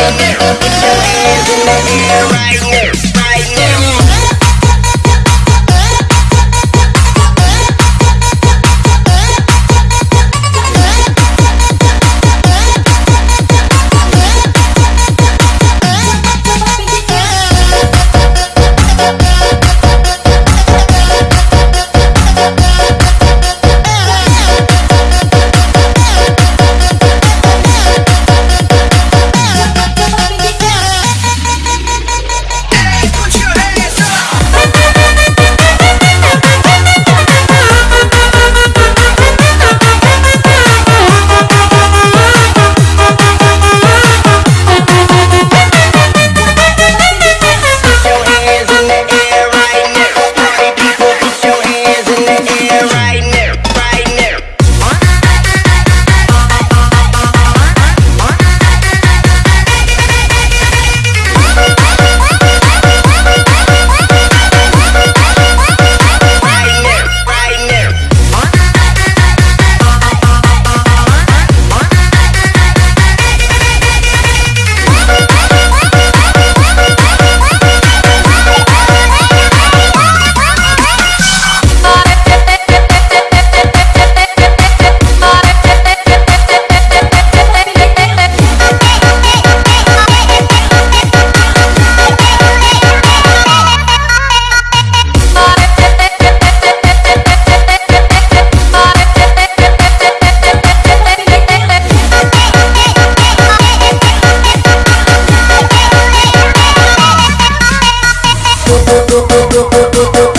Put your hands in the air right now. oh, oh, oh, oh.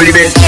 Soy